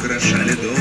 украшали долго,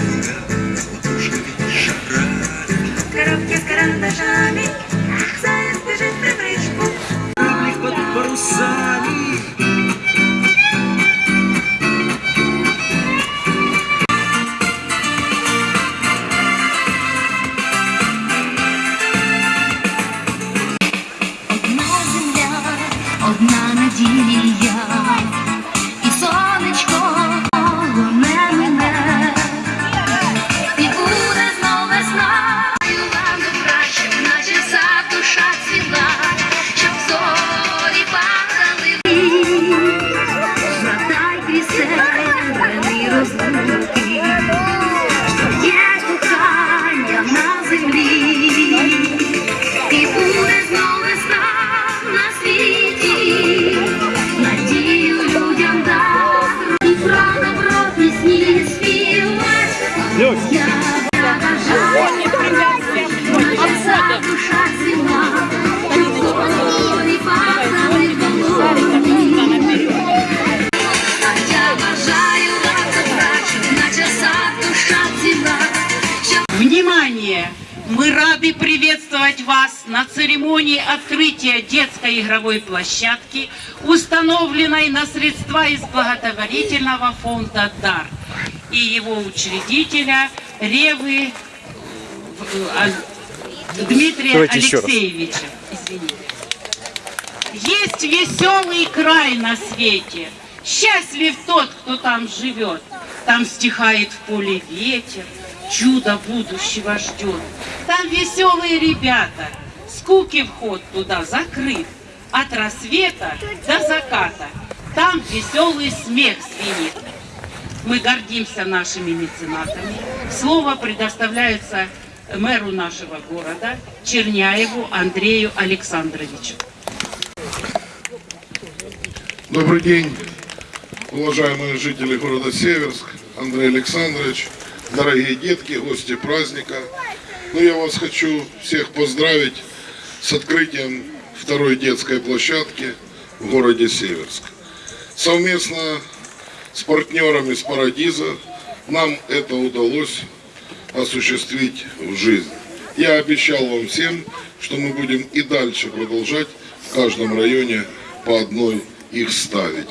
Внимание! Мы рады приветствовать вас на церемонии открытия детской игровой площадки, установленной на средства из благотворительного фонда «Дар» и его учредителя Ревы э, Дмитрия Давайте. Алексеевича. Извините. Есть веселый край на свете, счастлив тот, кто там живет. Там стихает в поле ветер, чудо будущего ждет. Там веселые ребята, скуки вход туда закрыт. От рассвета до заката там веселый смех звенит. Мы гордимся нашими меценатами. Слово предоставляется мэру нашего города Черняеву Андрею Александровичу. Добрый день, уважаемые жители города Северск, Андрей Александрович, дорогие детки, гости праздника. Ну, я вас хочу всех поздравить с открытием второй детской площадки в городе Северск. Совместно с партнерами с Парадиза нам это удалось осуществить в жизнь. Я обещал вам всем, что мы будем и дальше продолжать в каждом районе по одной их ставить.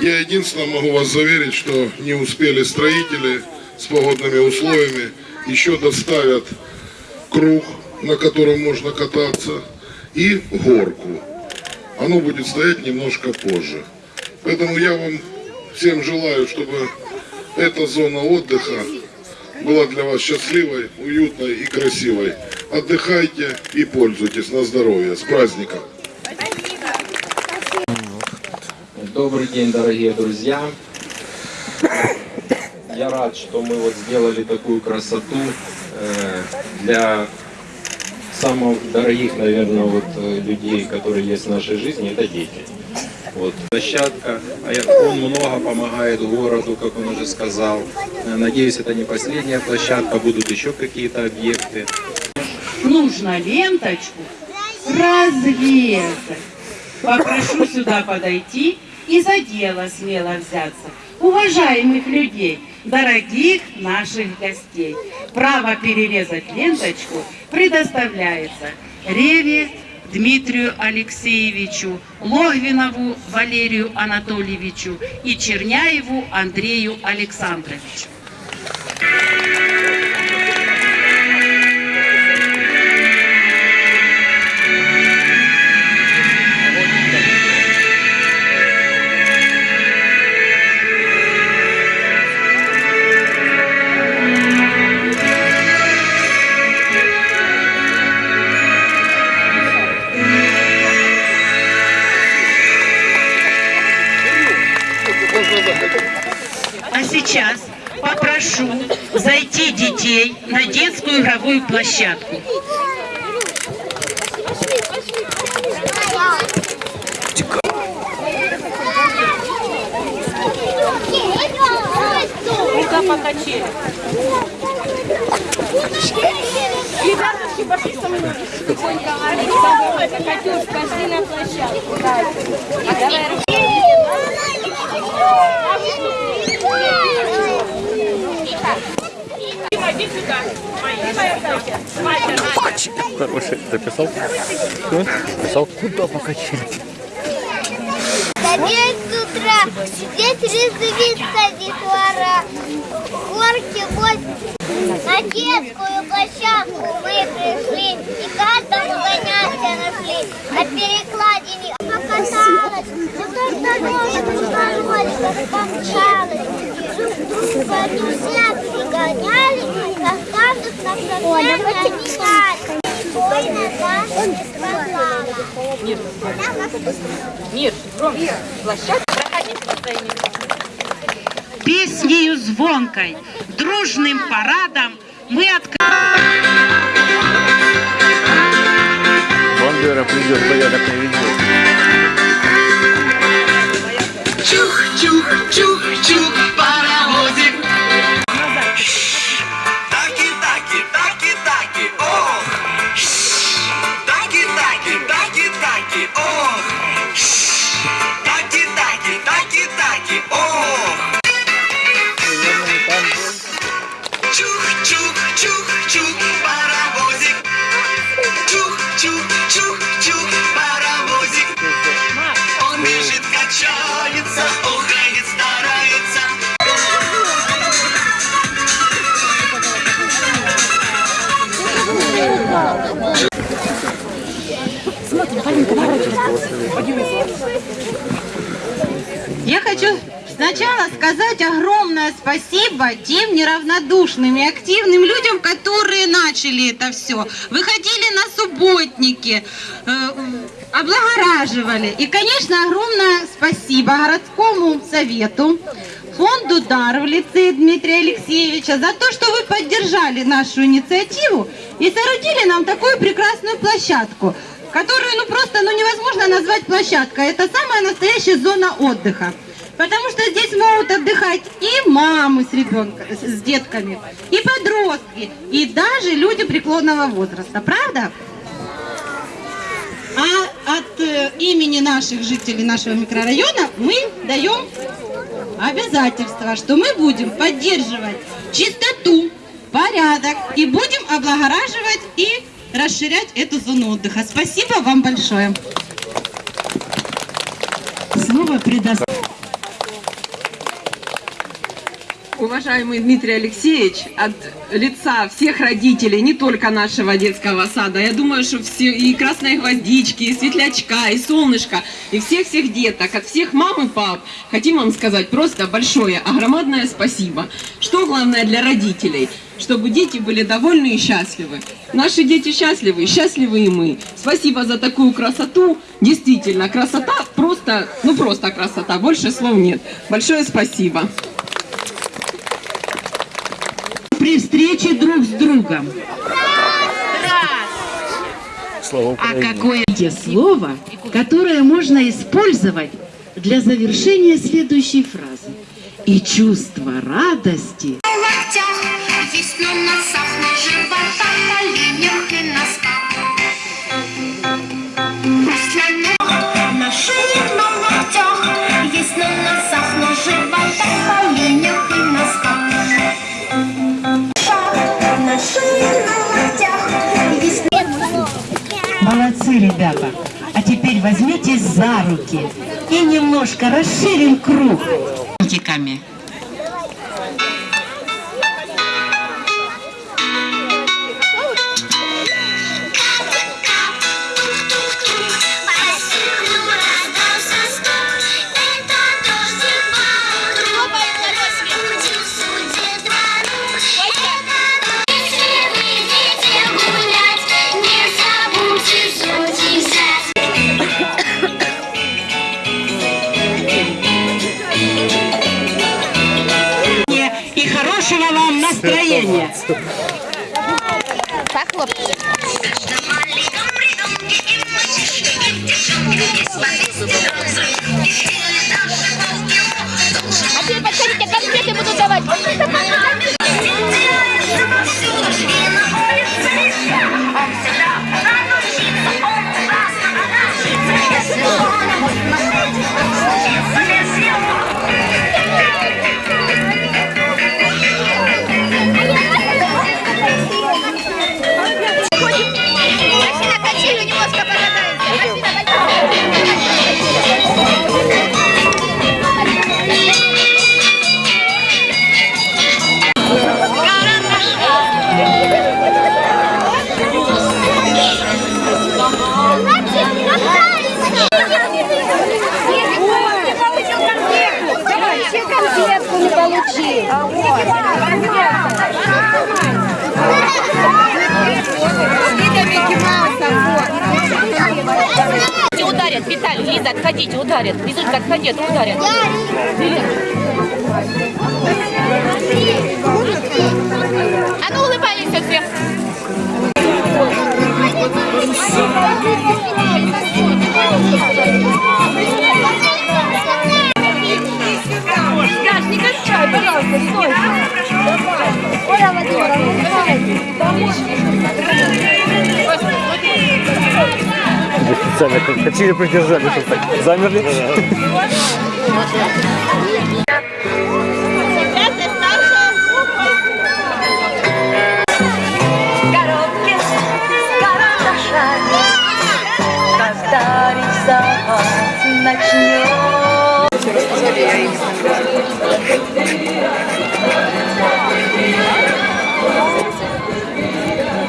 Я единственное могу вас заверить, что не успели строители с погодными условиями, еще доставят круг, на котором можно кататься, и горку. Оно будет стоять немножко позже. Поэтому я вам всем желаю, чтобы эта зона отдыха была для вас счастливой, уютной и красивой. Отдыхайте и пользуйтесь на здоровье. С праздником! Добрый день, дорогие друзья. Я рад, что мы вот сделали такую красоту э, для самых дорогих, наверное, вот э, людей, которые есть в нашей жизни, это дети. Вот площадка, а он много помогает городу, как он уже сказал. Э, Надеюсь, это не последняя площадка, будут еще какие-то объекты. нужно ленточку разрезать. Попрошу сюда подойти и за дело смело взяться. Уважаемых людей, дорогих наших гостей, право перерезать ленточку предоставляется Реве Дмитрию Алексеевичу, Логвинову Валерию Анатольевичу и Черняеву Андрею Александровичу. сейчас попрошу зайти детей на детскую игровую площадку. Рука по качели. Ребятушки, пошли со мной. Тихонько, Александр, Катюш, пошли на площадку. А давай, руки отдайте. Мальчик, Хороший. Записал? Что? Записал? Куда покачали? С утра, сидеть резвиться детвора, горки возле на детскую площадку мы пришли и каждому занятия нашли. На перекладине покаталась, но только ножку помчалась. Друзья местам. Песнею звонкой, дружным парадом мы открываем. Бандера придет, порядок не Я хочу сначала сказать огромное спасибо тем неравнодушным и активным людям, которые начали это все. Выходили на субботники, э, облагораживали. И, конечно, огромное спасибо городскому совету, фонду «Дар» в лице Дмитрия Алексеевича за то, что вы поддержали нашу инициативу и соорудили нам такую прекрасную площадку, которую ну просто ну, невозможно назвать площадкой. Это самая настоящая зона отдыха. Потому что здесь могут отдыхать и мамы с ребенком, с детками, и подростки, и даже люди преклонного возраста. Правда? А от э, имени наших жителей нашего микрорайона мы даем обязательство, что мы будем поддерживать чистоту, порядок и будем облагораживать и расширять эту зону отдыха. Спасибо вам большое. Слово предоставляю. Уважаемый Дмитрий Алексеевич, от лица всех родителей, не только нашего детского сада, я думаю, что все, и красной гвоздички, и светлячка, и солнышко, и всех-всех деток, от всех мам и пап, хотим вам сказать просто большое, огромадное спасибо. Что главное для родителей? Чтобы дети были довольны и счастливы. Наши дети счастливы, счастливы и мы. Спасибо за такую красоту. Действительно, красота просто, ну просто красота, больше слов нет. Большое спасибо. При встрече друг с другом. Слава А какое те слово, которое можно использовать для завершения следующей фразы? И чувство радости локтях, есть на носах, на животах, коленях и носках. Масляная на шее, на локтях, есть на носах, на животах, коленях и носках. На шее, на локтях, есть Молодцы, ребята. А теперь возьмитесь за руки и немножко расширим круг. Пальчиками. получил. А вот. Видите, ударят, Виталий, Лиза, отходите, ударят. Лизушка, отходите а ударят. А ну улыбайтесь все. Хотели придержали, замерли.